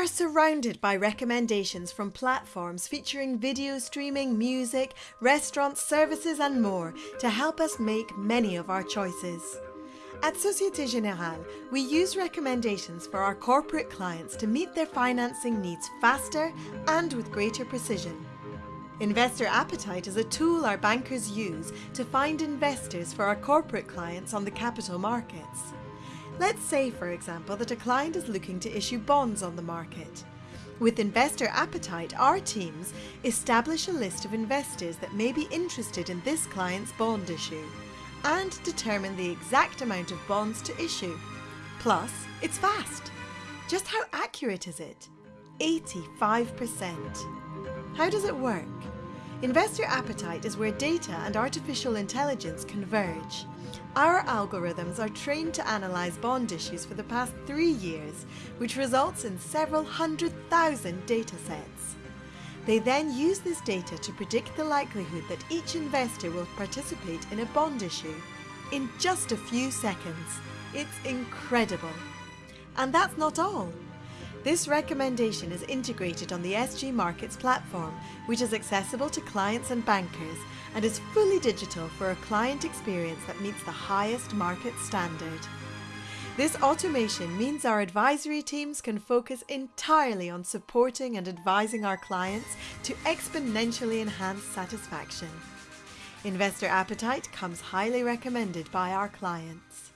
are surrounded by recommendations from platforms featuring video streaming, music, restaurants, services and more to help us make many of our choices. At Societe Generale, we use recommendations for our corporate clients to meet their financing needs faster and with greater precision. Investor Appetite is a tool our bankers use to find investors for our corporate clients on the capital markets. Let's say, for example, that a client is looking to issue bonds on the market. With Investor Appetite, our teams establish a list of investors that may be interested in this client's bond issue and determine the exact amount of bonds to issue. Plus, it's fast. Just how accurate is it? 85%. How does it work? Investor appetite is where data and artificial intelligence converge. Our algorithms are trained to analyze bond issues for the past three years, which results in several hundred thousand data sets. They then use this data to predict the likelihood that each investor will participate in a bond issue in just a few seconds. It's incredible. And that's not all. This recommendation is integrated on the SG Markets platform, which is accessible to clients and bankers and is fully digital for a client experience that meets the highest market standard. This automation means our advisory teams can focus entirely on supporting and advising our clients to exponentially enhance satisfaction. Investor Appetite comes highly recommended by our clients.